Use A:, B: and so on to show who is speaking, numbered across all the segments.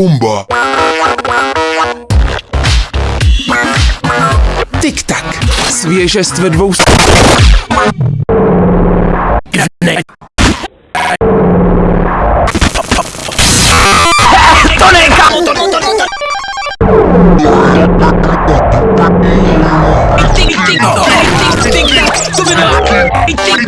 A: Pumba.
B: Tik-tak. Svěžest ve dvou... To ne, kámo, to, to, to, to. Tik-tik,
C: tik-tik, tik-tik, to vydá. Tik-tik.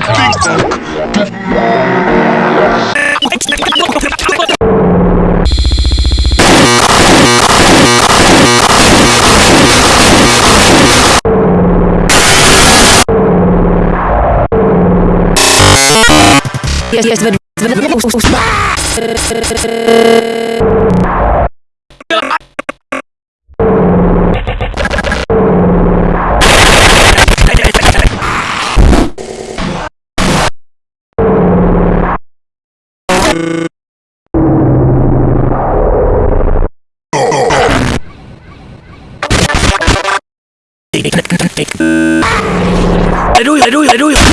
B: Aleluya, aleluya, aleluya.